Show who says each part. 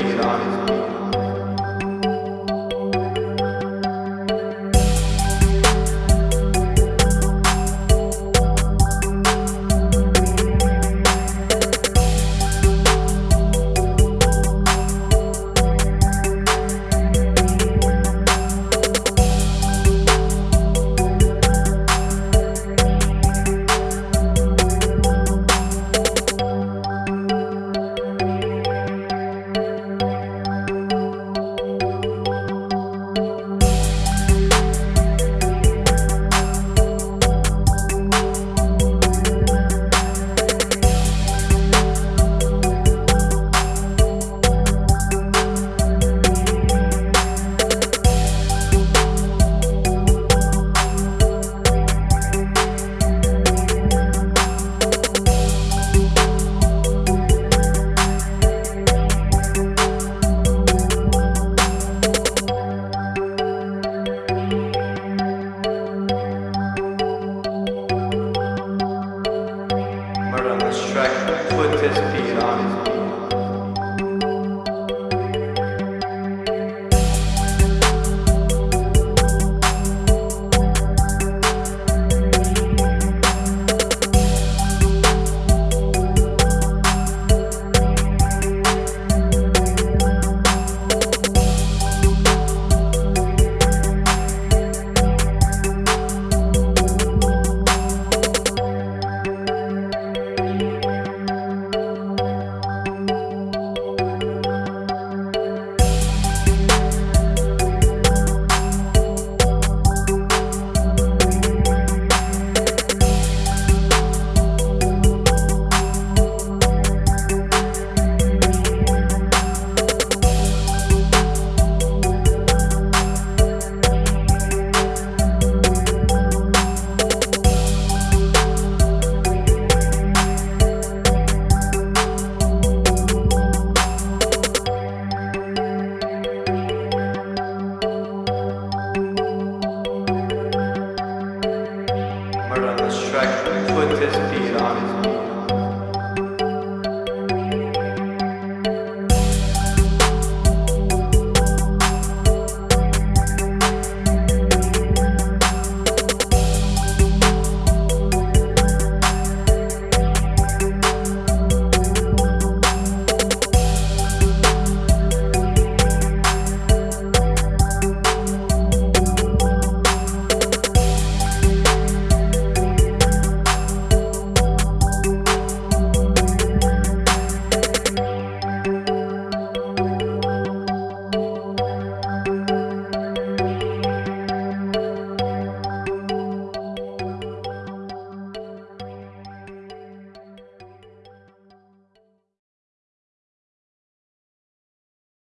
Speaker 1: Iran ist kurzes Bier.